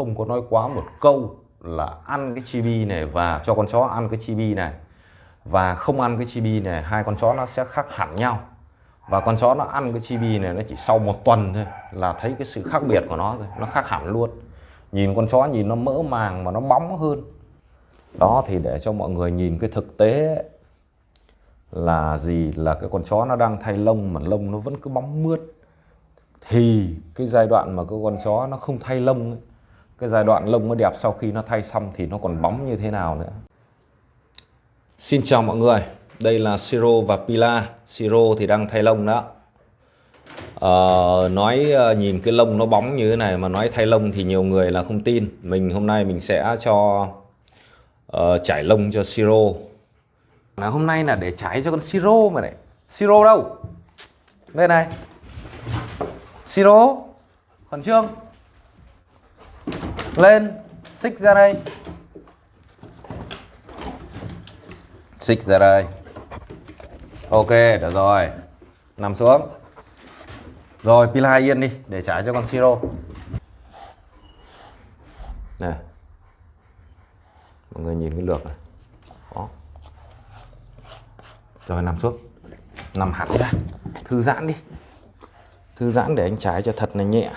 không có nói quá một câu là ăn cái chibi này và cho con chó ăn cái chibi này. Và không ăn cái chibi này hai con chó nó sẽ khác hẳn nhau. Và con chó nó ăn cái chibi này nó chỉ sau một tuần thôi là thấy cái sự khác biệt của nó rồi nó khác hẳn luôn. Nhìn con chó nhìn nó mỡ màng mà nó bóng hơn. Đó thì để cho mọi người nhìn cái thực tế là gì là cái con chó nó đang thay lông mà lông nó vẫn cứ bóng mướt. Thì cái giai đoạn mà cái con chó nó không thay lông ấy, cái giai đoạn lông nó đẹp sau khi nó thay xong thì nó còn bóng như thế nào nữa. Xin chào mọi người đây là Siro và Pila. Siro thì đang thay lông đó. Ờ, nói ờ, nhìn cái lông nó bóng như thế này mà nói thay lông thì nhiều người là không tin. Mình hôm nay mình sẽ cho uh, trải lông cho Siro. Là hôm nay là để trải cho con Siro mà này. Siro đâu? Đây này. Siro khẩn trương lên. Xích ra đây. Xích ra đây. Ok, được rồi. Nằm xuống. Rồi pila yên đi, để trả cho con siro. Này mọi người nhìn cái lược này. Đó. Rồi, nằm xuống. Nằm hẳn ra. Thư giãn đi. Thư giãn để anh trái cho thật là nhẹ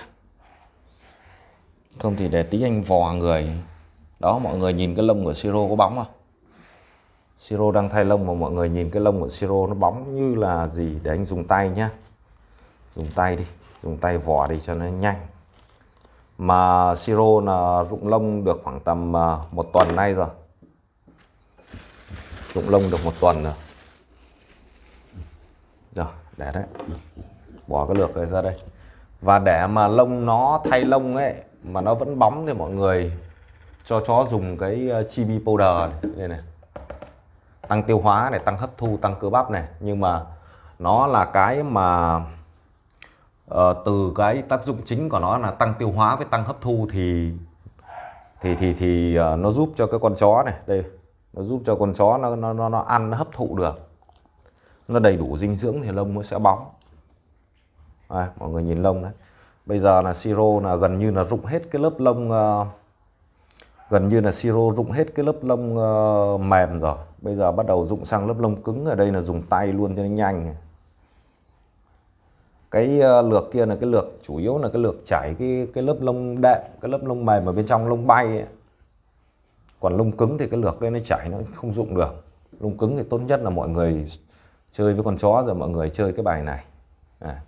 không thì để tí anh vò người. Đó, mọi người nhìn cái lông của siro có bóng không siro đang thay lông mà mọi người nhìn cái lông của siro nó bóng như là gì? Để anh dùng tay nhá. Dùng tay đi, dùng tay vò đi cho nó nhanh. Mà siro là rụng lông được khoảng tầm à, một tuần nay rồi. Rụng lông được một tuần rồi. Rồi, để đấy. Bỏ cái lược này ra đây và để mà lông nó thay lông ấy mà nó vẫn bóng thì mọi người cho chó dùng cái ờ, chibi powder này, đây này. Tăng tiêu hóa này tăng hấp thu tăng cơ bắp này. Nhưng mà nó là cái mà uh, từ cái tác dụng chính của nó là tăng tiêu hóa với tăng hấp thu thì thì thì thì uh, nó giúp cho cái con chó này đây nó giúp cho con chó nó nó nó, nó ăn nó hấp thụ được. Nó đầy đủ dinh dưỡng thì lông nó sẽ bóng à, mọi người nhìn lông đấy. Bây giờ là siro là gần như là rụng hết cái lớp lông uh, gần như là siro rụng hết cái lớp lông uh, mềm rồi. Bây giờ bắt đầu rụng sang lớp lông cứng ở đây là dùng tay luôn cho nó nhanh. Cái uh, lược kia là cái lược chủ yếu là cái lược chảy cái cái lớp lông đệm cái lớp lông mềm ở bên trong lông bay ấy. còn lông cứng thì cái lược cái nó chảy nó không dụng được. Lông cứng thì tốt nhất là mọi người chơi với con chó rồi mọi người chơi cái bài này. À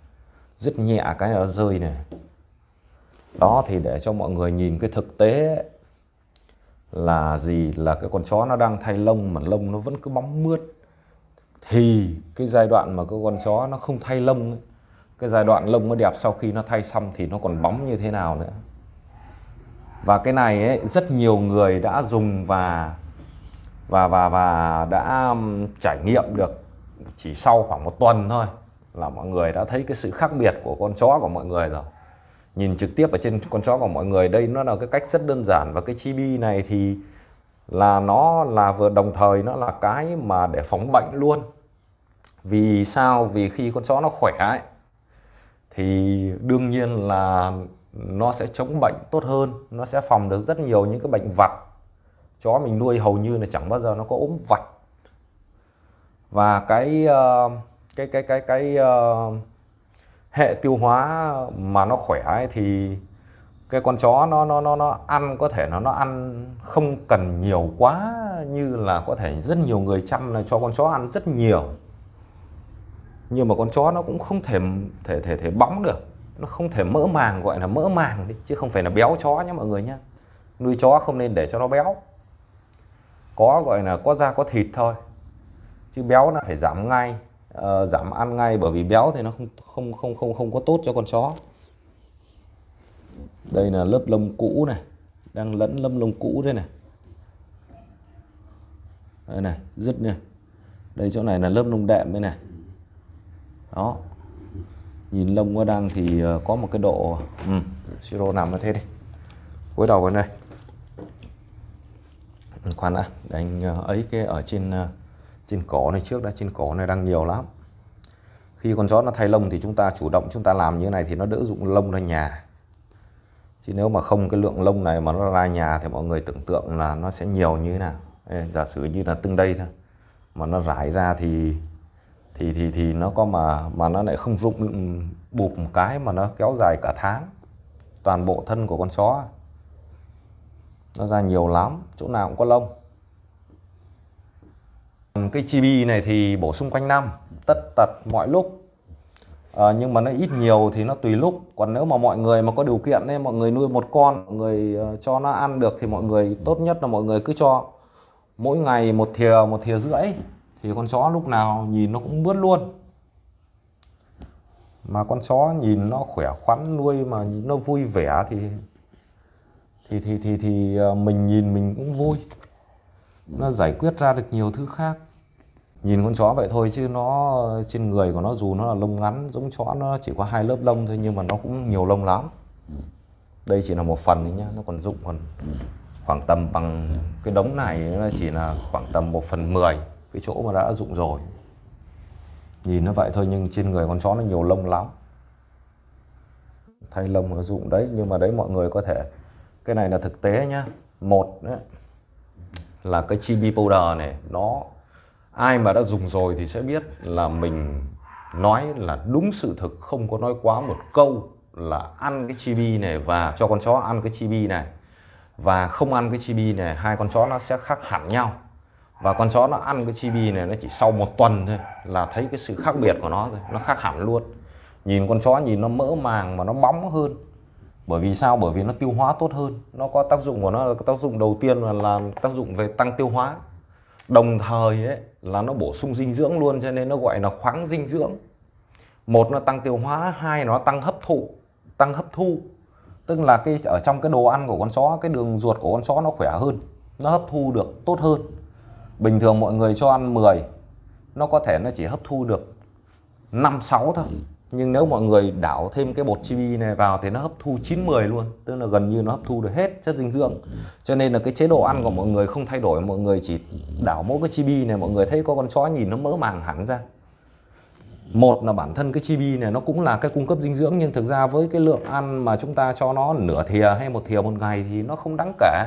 rất nhẹ cái nó rơi này đó thì để cho mọi người nhìn cái thực tế là gì? Là cái con chó nó đang thay lông mà lông nó vẫn cứ bóng mướt. Thì cái giai đoạn mà cái con chó nó không thay lông ấy, cái giai đoạn lông nó đẹp sau khi nó thay xong thì nó còn bóng như thế nào nữa. Và cái này ấy, rất nhiều người đã dùng và và và và đã trải nghiệm được chỉ sau khoảng một tuần thôi là mọi người đã thấy cái sự khác biệt của con chó của mọi người rồi. Nhìn trực tiếp ở trên con chó của mọi người đây nó là cái cách rất đơn giản và cái chibi này thì là nó là vừa đồng thời nó là cái mà để phòng bệnh luôn. Vì sao? Vì khi con chó nó khỏe ấy, thì đương nhiên là nó sẽ chống bệnh tốt hơn nó sẽ phòng được rất nhiều những cái bệnh vặt. Chó mình nuôi hầu như là chẳng bao giờ nó có ốm vặt. Và cái uh, cái cái cái cái uh, hệ tiêu hóa mà nó khỏe ấy thì cái con chó nó nó nó nó ăn có thể nó nó ăn không cần nhiều quá như là có thể rất nhiều người chăm là cho con chó ăn rất nhiều. Nhưng mà con chó nó cũng không thể thể thể thể bóng được. Nó không thể mỡ màng gọi là mỡ màng đi chứ không phải là béo chó nhé mọi người nhé nuôi chó không nên để cho nó béo. Có gọi là có da có thịt thôi. Chứ béo là phải giảm ngay uh, giảm ăn ngay bởi vì béo thì nó không không không không không có tốt cho con chó. Đây là lớp lông cũ này đang lẫn lâm lông cũ đây này. Đây này dứt này đây chỗ này là lớp lông đệm đây này. Đó. Nhìn lông nó đang thì ờ, có một cái độ ừ, siro nằm nó thế đi. Cúi đầu vào đây. Ừ, khoan đã để anh ờ, ấy cái ở trên trên cổ này trước đã trên cổ này đang nhiều lắm. Khi con chó nó thay lông thì chúng ta chủ động chúng ta làm như này thì nó đỡ dụng lông ra nhà. Chứ nếu mà không cái lượng lông này mà nó ra nhà thì mọi người tưởng tượng là nó sẽ nhiều như thế nào. Ê, giả sử như là từng đây thôi mà nó rải ra thì thì thì thì nó có mà mà nó lại không rụng ừ, bụp một cái mà nó kéo dài cả tháng. Toàn bộ thân của con chó. Nó ra nhiều lắm chỗ nào cũng có lông cái chibi này thì bổ sung quanh năm tất tật mọi lúc. À, nhưng mà nó ít nhiều thì nó tùy lúc. Còn nếu mà mọi người mà có điều kiện nên mọi người nuôi một con mọi người ờ, cho nó ăn được thì mọi người tốt nhất là mọi người cứ cho mỗi ngày một thìa một thìa rưỡi. Thì con chó lúc nào nhìn nó cũng bướt luôn. Mà con chó nhìn nó khỏe khoắn nuôi mà nó vui vẻ thì thì thì thì thì ờ, mình nhìn mình cũng vui. Nó giải quyết ra được nhiều thứ khác nhìn con chó vậy thôi chứ nó trên người của nó dù nó là lông ngắn giống chó nó chỉ có hai lớp lông thôi nhưng mà nó cũng nhiều lông lắm. Đây chỉ là một phần thôi nhá nó còn dụng còn khoảng tầm bằng cái đống này nó chỉ là khoảng tầm 1 phần 10 cái chỗ mà đã dụng rồi. Nhìn nó vậy thôi nhưng trên người con chó nó nhiều lông lắm. Thay lông nó dụng đấy nhưng mà đấy mọi người có thể cái này là thực tế nhá. Một đấy, là cái chibi powder này nó ai mà đã dùng rồi thì sẽ biết là mình nói là đúng sự thực, không có nói quá một câu là ăn cái chibi này và cho con chó ăn cái chibi này. Và không ăn cái chibi này, hai con chó nó sẽ khác hẳn nhau. Và con chó nó ăn cái chibi này nó chỉ sau một tuần thôi là thấy cái sự khác biệt của nó rồi nó khác hẳn luôn. Nhìn con chó nhìn nó mỡ màng mà nó bóng hơn. Bởi vì sao? Bởi vì nó tiêu hóa tốt hơn. Nó có tác dụng của nó là tác dụng đầu tiên là làm tác dụng về tăng tiêu hóa đồng thời ấy, là nó bổ sung dinh dưỡng luôn, cho nên nó gọi là khoáng dinh dưỡng. Một nó tăng tiêu hóa, hai nó tăng hấp thụ, tăng hấp thu. Tức là cái, ở trong cái đồ ăn của con chó, cái đường ruột của con chó nó khỏe hơn, nó hấp thu được tốt hơn. Bình thường mọi người cho ăn 10 nó có thể nó chỉ hấp thu được 5 6 thôi nhưng nếu mọi người đảo thêm cái bột chibi này vào thì nó hấp thu 9 10 luôn, tức là gần như nó hấp thu được hết chất dinh dưỡng. Cho nên là cái chế độ ăn của mọi người không thay đổi, mọi người chỉ đảo mỗi cái chibi này, mọi người thấy có con chó nhìn nó mỡ màng hẳn ra. Một là bản thân cái chibi này nó cũng là cái cung cấp dinh dưỡng, nhưng thực ra với cái lượng ăn mà chúng ta cho nó nửa thìa hay một thìa một ngày thì nó không đáng kể.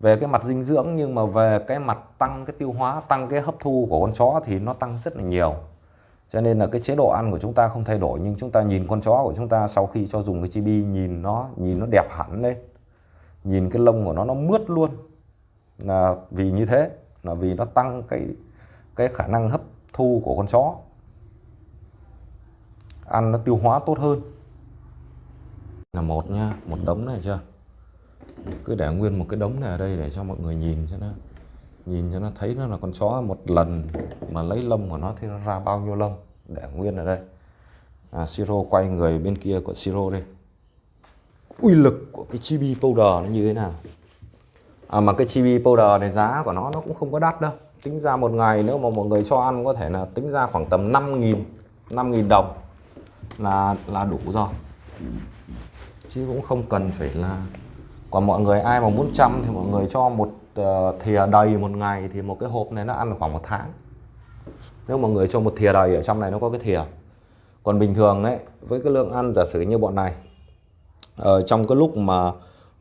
Về cái mặt dinh dưỡng nhưng mà về cái mặt tăng cái tiêu hóa, tăng cái hấp thu của con chó thì nó tăng rất là nhiều cho nên là cái chế độ ăn của chúng ta không thay đổi, nhưng chúng ta nhìn con chó của chúng ta sau khi cho dùng cái chibi, nhìn nó nhìn nó đẹp hẳn lên. Nhìn cái lông của nó nó mướt luôn. Là vì như thế, là vì nó tăng cái cái khả năng hấp thu của con chó. Ăn nó tiêu hóa tốt hơn. Là một nha một đống này chưa? Cứ để nguyên một cái đống này ở đây để cho mọi người nhìn cho nó nhìn cho nó thấy nó là con chó. Một lần mà lấy lông của nó thì nó ra bao nhiêu lông? Để nguyên ở đây. À, siro quay người bên kia của siro đây uy lực của cái chibi powder nó như thế nào? À, mà cái chibi powder này giá của nó nó cũng không có đắt đâu. Tính ra một ngày nếu mà mọi người cho ăn có thể là tính ra khoảng tầm 5.000 5.000 đồng là là đủ rồi. Chứ cũng không cần phải là còn mọi người ai mà muốn chăm thì mọi người cho một Ờ, thìa đầy một ngày thì một cái hộp này nó ăn được khoảng một tháng. Nếu mọi người cho một thìa đầy ở trong này nó có cái thìa. Còn bình thường đấy với cái lượng ăn giả sử như bọn này ở trong cái lúc mà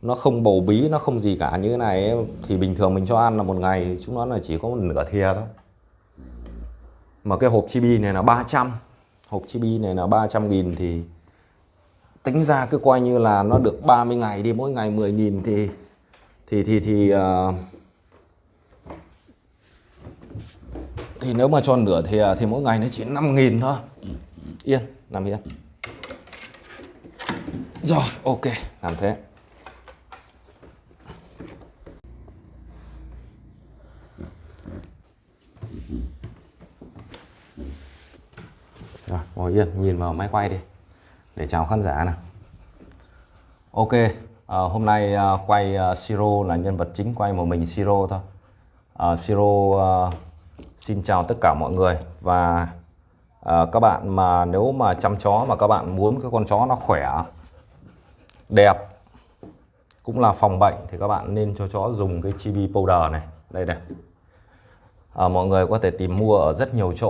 nó không bầu bí nó không gì cả như thế này ấy, thì bình thường mình cho ăn là một ngày chúng nó là chỉ có một nửa thìa thôi. Mà cái hộp chibi này là 300 hộp chibi này là 300 nghìn thì tính ra cứ coi như là nó được 30 ngày đi mỗi ngày 10 nghìn thì thì thì thì uh, thì nếu mà cho nửa thì à, thì mỗi ngày nó chỉ 5 nghìn thôi. Yên nằm yên. Rồi ok làm thế. Rồi ngồi yên nhìn vào máy quay đi để chào khán giả nào. Ok à, hôm nay à, quay à, Siro là nhân vật chính quay một mình Siro thôi. À, Siro à, xin chào tất cả mọi người và à, các bạn mà nếu mà chăm chó mà các bạn muốn cái con chó nó khỏe đẹp cũng là phòng bệnh thì các bạn nên cho chó dùng cái chibi powder này. Đây này. À, mọi người có thể tìm mua ở rất nhiều chỗ.